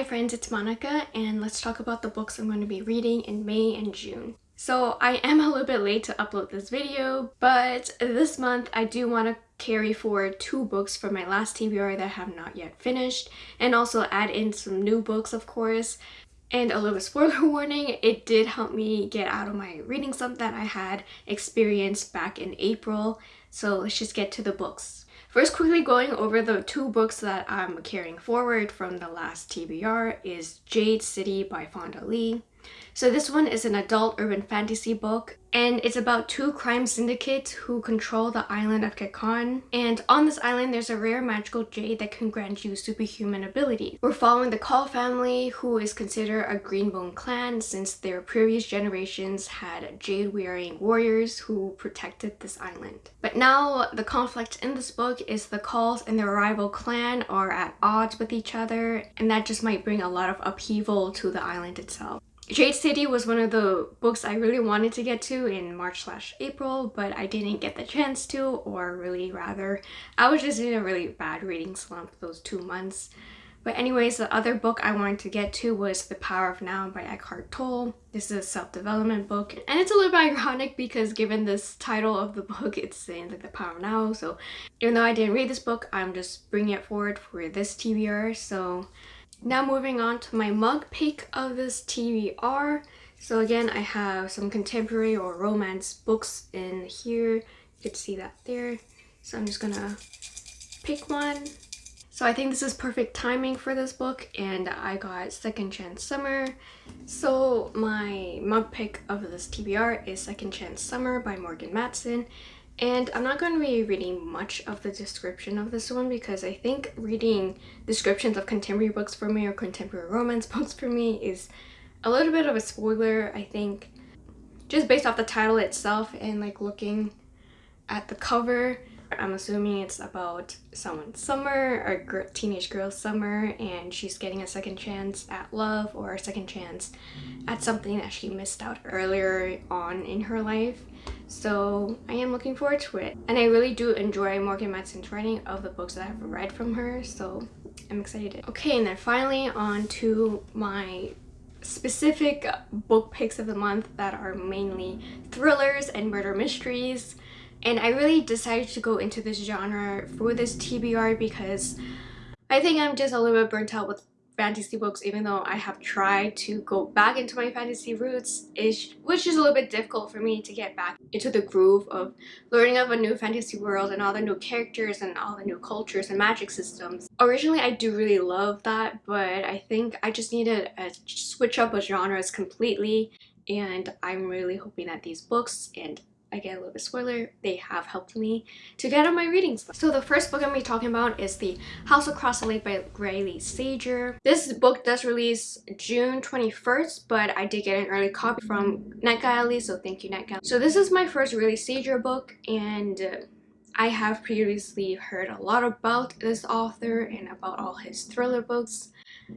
Hi friends, it's Monica and let's talk about the books I'm going to be reading in May and June. So I am a little bit late to upload this video, but this month I do want to carry forward two books from my last TBR that I have not yet finished and also add in some new books of course. And a little spoiler warning, it did help me get out of my reading slump that I had experienced back in April. So let's just get to the books. First, quickly going over the two books that I'm carrying forward from the last TBR is Jade City by Fonda Lee. So this one is an adult urban fantasy book and it's about two crime syndicates who control the island of Kekon. And on this island, there's a rare magical jade that can grant you superhuman abilities. We're following the Kaul family, who is considered a Greenbone clan since their previous generations had jade-wearing warriors who protected this island. But now, the conflict in this book is the Kauls and their rival clan are at odds with each other, and that just might bring a lot of upheaval to the island itself. Jade City was one of the books I really wanted to get to in March slash April, but I didn't get the chance to, or really rather, I was just in a really bad reading slump those two months. But anyways, the other book I wanted to get to was The Power of Now by Eckhart Tolle. This is a self-development book, and it's a little bit ironic because given this title of the book, it's saying like The Power of Now, so even though I didn't read this book, I'm just bringing it forward for this TBR, so now moving on to my mug pick of this TBR. So again, I have some contemporary or romance books in here. You can see that there. So I'm just gonna pick one. So I think this is perfect timing for this book and I got Second Chance Summer. So my mug pick of this TBR is Second Chance Summer by Morgan Matson. And I'm not going to be reading much of the description of this one because I think reading descriptions of contemporary books for me or contemporary romance books for me is a little bit of a spoiler, I think. Just based off the title itself and like looking at the cover, I'm assuming it's about someone's summer, or teenage girl's summer, and she's getting a second chance at love or a second chance at something that she missed out earlier on in her life. So I am looking forward to it. And I really do enjoy Morgan Matson's writing of the books that I've read from her, so I'm excited. Okay, and then finally on to my specific book picks of the month that are mainly thrillers and murder mysteries and I really decided to go into this genre for this TBR because I think I'm just a little bit burnt out with fantasy books even though I have tried to go back into my fantasy roots ish, which is a little bit difficult for me to get back into the groove of learning of a new fantasy world and all the new characters and all the new cultures and magic systems. Originally I do really love that but I think I just need to uh, switch up a genres completely and I'm really hoping that these books and again a little bit spoiler they have helped me to get on my reading slump. so the first book i'm going to be talking about is the house across the lake by Riley Sager. This book does release june 21st but i did get an early copy from NetGalley so thank you NetGalley so this is my first Riley Sager book and uh, I have previously heard a lot about this author and about all his thriller books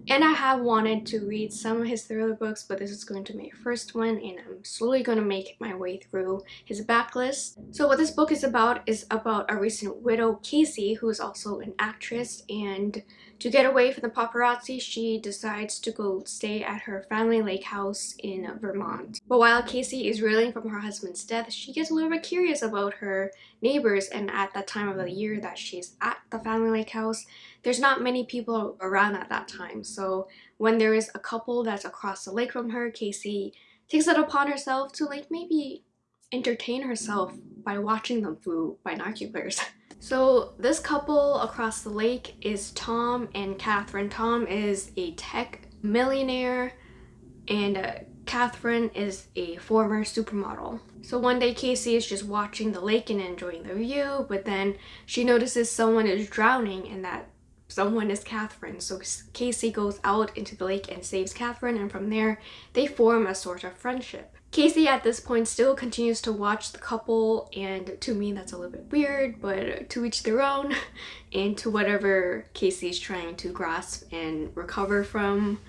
and I have wanted to read some of his thriller books, but this is going to be my first one and I'm slowly going to make my way through his backlist. So what this book is about is about a recent widow, Casey, who is also an actress and to get away from the paparazzi, she decides to go stay at her family lake house in Vermont. But while Casey is reeling from her husband's death, she gets a little bit curious about her neighbors and at that time of the year that she's at the family lake house, there's not many people around at that time. So when there is a couple that's across the lake from her, Casey takes it upon herself to like maybe entertain herself by watching them through binoculars. So this couple across the lake is Tom and Catherine. Tom is a tech millionaire and uh, Catherine is a former supermodel. So one day Casey is just watching the lake and enjoying the view, but then she notices someone is drowning and that someone is Catherine. So Casey goes out into the lake and saves Catherine and from there they form a sort of friendship. Casey at this point still continues to watch the couple and to me that's a little bit weird but to each their own and to whatever Casey's trying to grasp and recover from.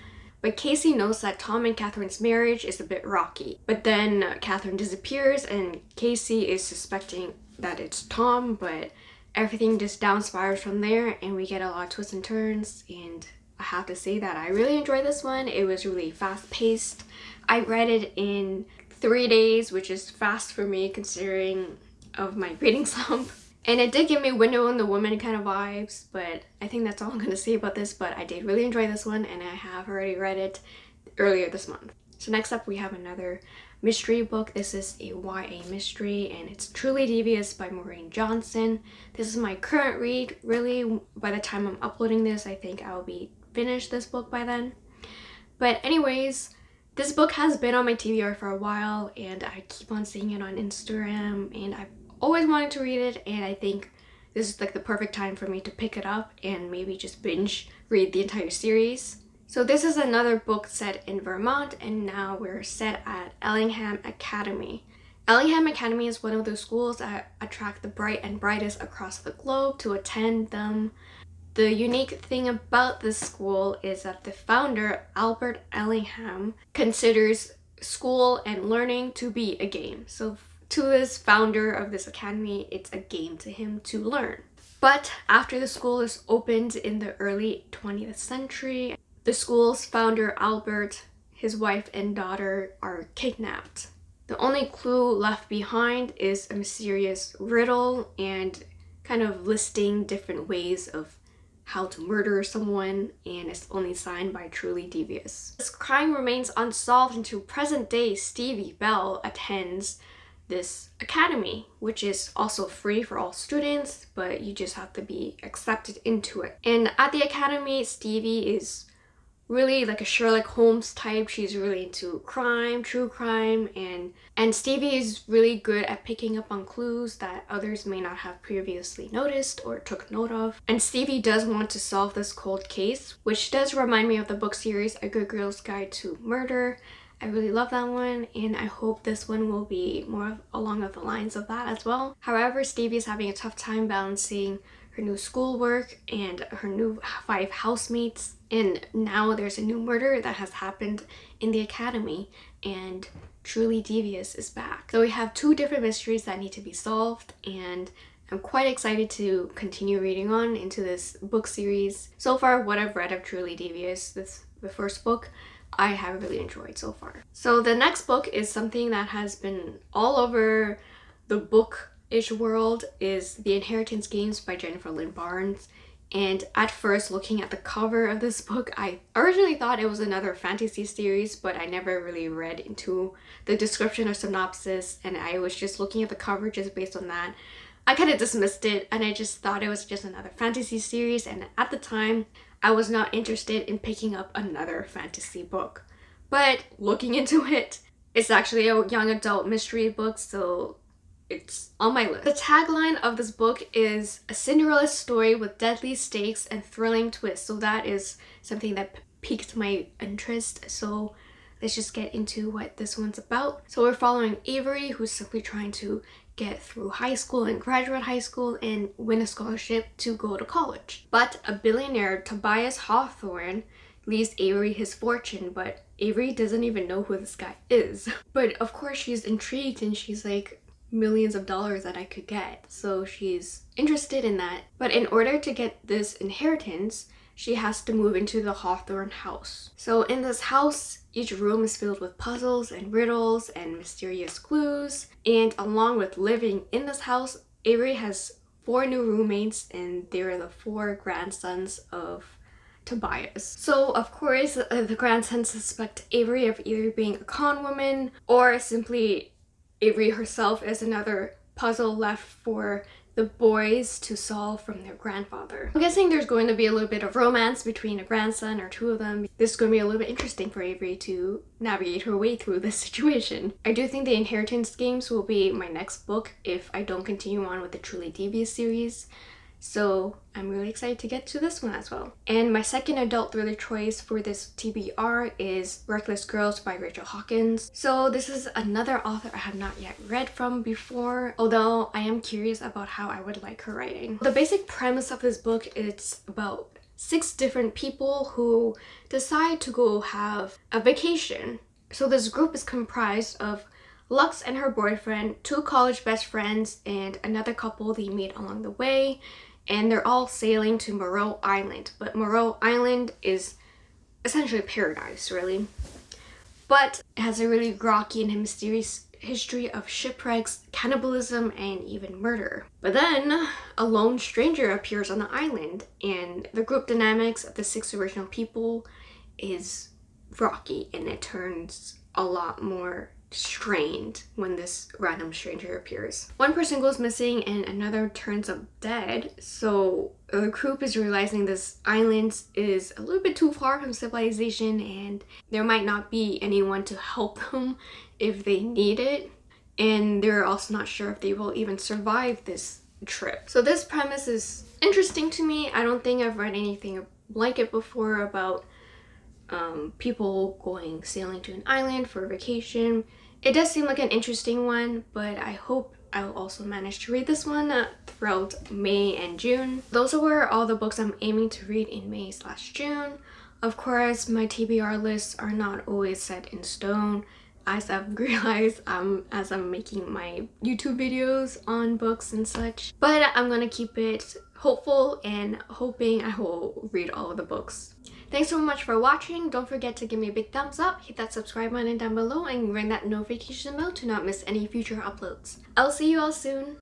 But Casey knows that Tom and Catherine's marriage is a bit rocky. But then uh, Catherine disappears and Casey is suspecting that it's Tom but everything just down spirals from there and we get a lot of twists and turns and I have to say that I really enjoyed this one. It was really fast paced. I read it in three days, which is fast for me considering of my reading slump. And it did give me Window on the Woman kind of vibes, but I think that's all I'm going to say about this, but I did really enjoy this one and I have already read it earlier this month. So next up we have another mystery book. This is a YA mystery and it's Truly Devious by Maureen Johnson. This is my current read. Really, by the time I'm uploading this, I think I'll be finished this book by then. But anyways, this book has been on my TBR for a while and I keep on seeing it on Instagram and I've always wanted to read it and I think this is like the perfect time for me to pick it up and maybe just binge read the entire series. So this is another book set in Vermont and now we're set at Ellingham Academy. Ellingham Academy is one of those schools that attract the bright and brightest across the globe to attend them. The unique thing about this school is that the founder, Albert Ellingham, considers school and learning to be a game. So to this founder of this academy, it's a game to him to learn. But after the school is opened in the early 20th century, the school's founder Albert, his wife and daughter are kidnapped. The only clue left behind is a mysterious riddle and kind of listing different ways of how to murder someone and it's only signed by Truly Devious. This crime remains unsolved until present day Stevie Bell attends this academy, which is also free for all students, but you just have to be accepted into it. And at the academy, Stevie is really like a Sherlock Holmes type. She's really into crime, true crime, and and Stevie is really good at picking up on clues that others may not have previously noticed or took note of. And Stevie does want to solve this cold case, which does remind me of the book series A Good Girl's Guide to Murder. I really love that one and I hope this one will be more along the lines of that as well. However, Stevie is having a tough time balancing her new schoolwork and her new five housemates and now there's a new murder that has happened in the academy and Truly Devious is back. So we have two different mysteries that need to be solved and I'm quite excited to continue reading on into this book series. So far what I've read of Truly Devious, this the first book, I have really enjoyed so far. So the next book is something that has been all over the book-ish world is The Inheritance Games by Jennifer Lynn Barnes. And at first, looking at the cover of this book, I originally thought it was another fantasy series, but I never really read into the description or synopsis, and I was just looking at the cover just based on that. I kind of dismissed it, and I just thought it was just another fantasy series, and at the time, I was not interested in picking up another fantasy book. But looking into it, it's actually a young adult mystery book, so it's on my list. The tagline of this book is a Cinderella story with deadly stakes and thrilling twists. So that is something that piqued my interest. So let's just get into what this one's about. So we're following Avery, who's simply trying to get through high school and graduate high school and win a scholarship to go to college. But a billionaire, Tobias Hawthorne, leaves Avery his fortune, but Avery doesn't even know who this guy is. But of course she's intrigued and she's like, millions of dollars that I could get. So she's interested in that. But in order to get this inheritance, she has to move into the Hawthorne house. So in this house, each room is filled with puzzles and riddles and mysterious clues. And along with living in this house, Avery has four new roommates and they're the four grandsons of Tobias. So of course uh, the grandsons suspect Avery of either being a con woman or simply Avery herself is another puzzle left for the boys to solve from their grandfather. I'm guessing there's going to be a little bit of romance between a grandson or two of them. This is going to be a little bit interesting for Avery to navigate her way through this situation. I do think the Inheritance Games will be my next book if I don't continue on with the Truly Devious series. So I'm really excited to get to this one as well. And my second adult thriller choice for this TBR is Reckless Girls by Rachel Hawkins. So this is another author I have not yet read from before, although I am curious about how I would like her writing. The basic premise of this book is about six different people who decide to go have a vacation. So this group is comprised of Lux and her boyfriend, two college best friends, and another couple they meet along the way and they're all sailing to Meroe Island. But Meroe Island is essentially paradise, really. But it has a really rocky and mysterious history of shipwrecks, cannibalism, and even murder. But then, a lone stranger appears on the island, and the group dynamics of the six original people is rocky, and it turns a lot more strained when this random stranger appears. One person goes missing and another turns up dead, so the group is realizing this island is a little bit too far from civilization and there might not be anyone to help them if they need it. And they're also not sure if they will even survive this trip. So this premise is interesting to me. I don't think I've read anything like it before about um, people going sailing to an island for a vacation. It does seem like an interesting one, but I hope I'll also manage to read this one uh, throughout May and June. Those were all the books I'm aiming to read in May slash June. Of course, my TBR lists are not always set in stone as I've realized um, as I'm making my YouTube videos on books and such. But I'm gonna keep it hopeful and hoping I will read all of the books Thanks so much for watching. Don't forget to give me a big thumbs up, hit that subscribe button down below, and ring that notification bell to not miss any future uploads. I'll see you all soon.